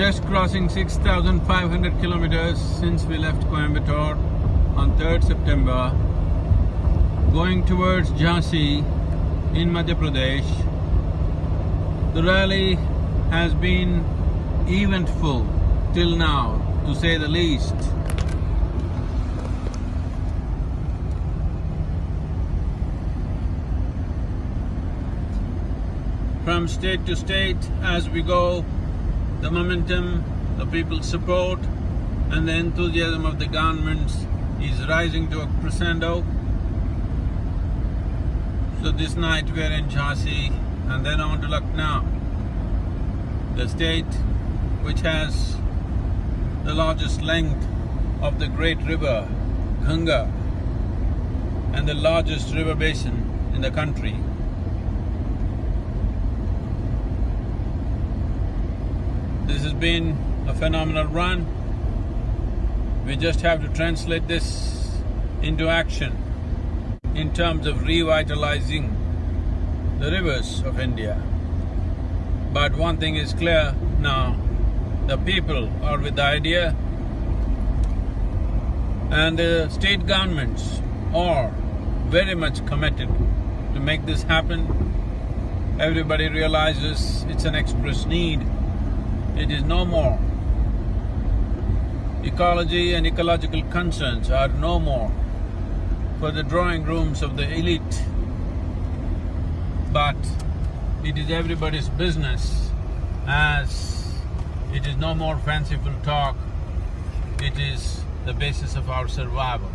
just crossing 6,500 kilometers since we left Coimbatore on 3rd September, going towards Jhansi in Madhya Pradesh. The rally has been eventful till now, to say the least. From state to state, as we go, the momentum, the people's support, and the enthusiasm of the governments is rising to a crescendo. So this night we are in Jhansi and then on to Lucknow, the state which has the largest length of the great river Ganga and the largest river basin in the country. This has been a phenomenal run. We just have to translate this into action in terms of revitalizing the rivers of India. But one thing is clear now, the people are with the idea and the state governments are very much committed to make this happen. Everybody realizes it's an express need. It is no more. Ecology and ecological concerns are no more for the drawing rooms of the elite, but it is everybody's business as it is no more fanciful talk, it is the basis of our survival.